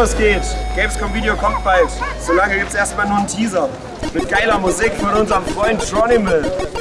Servus geht. Gamescom Video kommt bald. Solange gibt es erstmal nur einen Teaser. Mit geiler Musik von unserem Freund Tronimal.